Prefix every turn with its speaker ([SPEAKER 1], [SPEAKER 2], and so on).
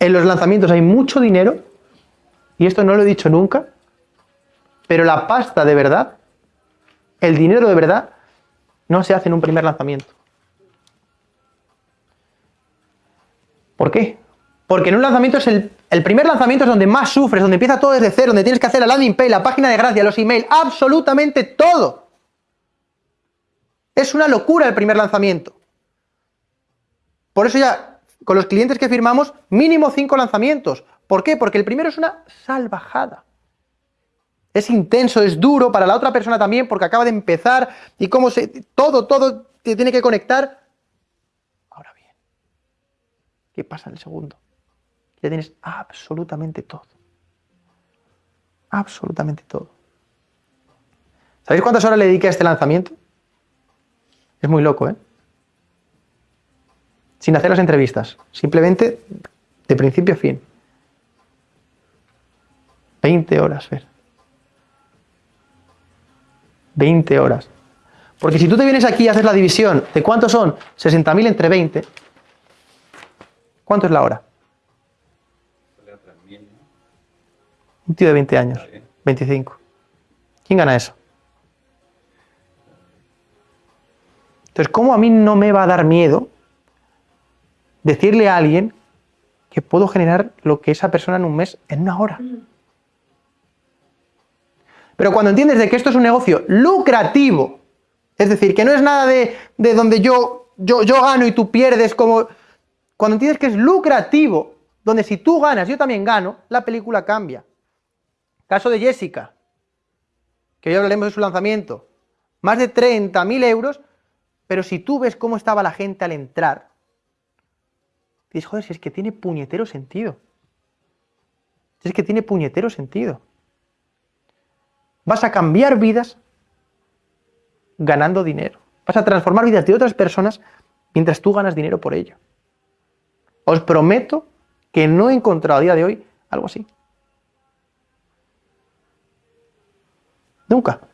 [SPEAKER 1] En los lanzamientos hay mucho dinero, y esto no lo he dicho nunca, pero la pasta de verdad, el dinero de verdad, no se hace en un primer lanzamiento. ¿Por qué? Porque en un lanzamiento es el, el, primer lanzamiento es donde más sufres, donde empieza todo desde cero, donde tienes que hacer la landing page, la página de gracia, los emails, absolutamente todo. Es una locura el primer lanzamiento. Por eso ya, con los clientes que firmamos, mínimo cinco lanzamientos. ¿Por qué? Porque el primero es una salvajada. Es intenso, es duro para la otra persona también, porque acaba de empezar y cómo se... Todo, todo te tiene que conectar. Ahora bien, ¿qué pasa en el segundo? Ya tienes absolutamente todo. Absolutamente todo. ¿Sabéis cuántas horas le dediqué a este lanzamiento? Es muy loco, ¿eh? Sin hacer las entrevistas, simplemente de principio a fin. 20 horas, Fer. 20 horas. Porque si tú te vienes aquí y haces la división de cuántos son 60.000 entre 20, ¿cuánto es la hora? Un tío de 20 años, 25. ¿Quién gana eso? Entonces, ¿cómo a mí no me va a dar miedo decirle a alguien que puedo generar lo que esa persona en un mes en una hora? Pero cuando entiendes de que esto es un negocio lucrativo, es decir, que no es nada de, de donde yo, yo, yo gano y tú pierdes, como... Cuando entiendes que es lucrativo, donde si tú ganas, yo también gano, la película cambia. Caso de Jessica, que hoy hablaremos de su lanzamiento. Más de 30.000 euros pero si tú ves cómo estaba la gente al entrar, dices, joder, si es que tiene puñetero sentido. Si es que tiene puñetero sentido. Vas a cambiar vidas ganando dinero. Vas a transformar vidas de otras personas mientras tú ganas dinero por ello. Os prometo que no he encontrado a día de hoy algo así. Nunca.